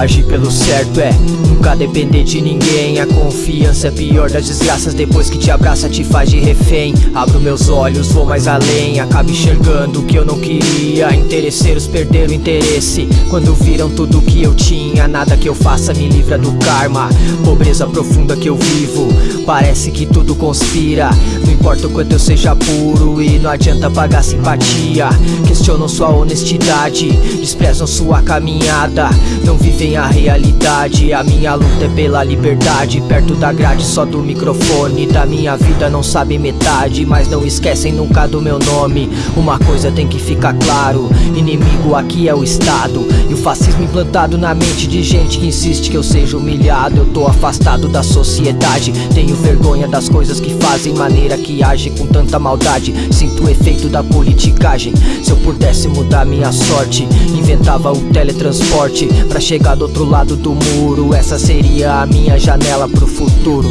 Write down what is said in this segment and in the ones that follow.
Agir pelo certo é nunca depender de ninguém. A confiança é pior das desgraças. Depois que te abraça te faz de refém. Abro meus olhos, vou mais além. Acabo enxergando o que eu não queria. Interesseiros perderam interesse. Quando viram tudo que eu tinha Nada que eu faça me livra do karma. Pobreza profunda que eu vivo Parece que tudo conspira. Não importa o quanto eu seja puro E não adianta pagar simpatia. Questionam sua honestidade Desprezam sua caminhada. Não vivem a realidade. A minha luta é pela liberdade. Perto da grade só do microfone. Da minha vida não sabe metade Mas não esquecem nunca do meu nome. Uma coisa tem que ficar claro Inimigo aqui é o Estado. E o fascismo implantado na mente de gente que insiste que eu seja humilhado. Eu tô afastado da sociedade Tenho vergonha das coisas que fazem Maneira que age com tanta maldade. Sinto o efeito da politicagem. Se eu pudesse mudar minha sorte Inventava o teletransporte Pra chegar do outro lado do muro. Essa seria a minha janela pro futuro.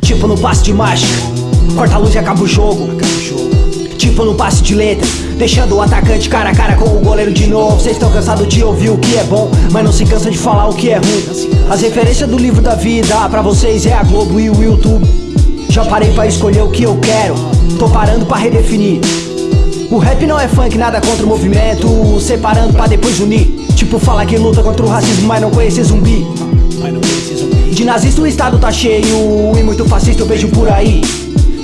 Tipo no passe de mágica Corta a luz e acaba o jogo. Tipo no passe de letra Deixando o atacante cara a cara com o goleiro de novo. Vocês estão cansados de ouvir o que é bom Mas não se cansa de falar o que é ruim. As referências do livro da vida Pra vocês é a Globo e o YouTube Já parei pra escolher o que eu quero. Tô parando pra redefinir. O rap não é funk, nada contra o movimento. Separando pra depois unir. Tipo fala que luta contra o racismo, mas não conhece zumbi. De nazista o estado tá cheio. E muito fascista eu vejo por aí.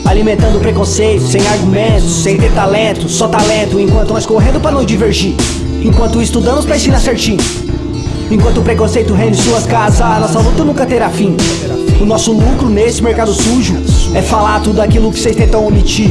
Alimentando preconceito, sem argumentos, sem ter talento. Só talento, enquanto nós correndo pra não divergir. Enquanto estudamos pra ensinar certinho. Enquanto o preconceito reina em suas casas Nossa luta nunca terá fim O nosso lucro nesse mercado sujo É falar tudo aquilo que vocês tentam omitir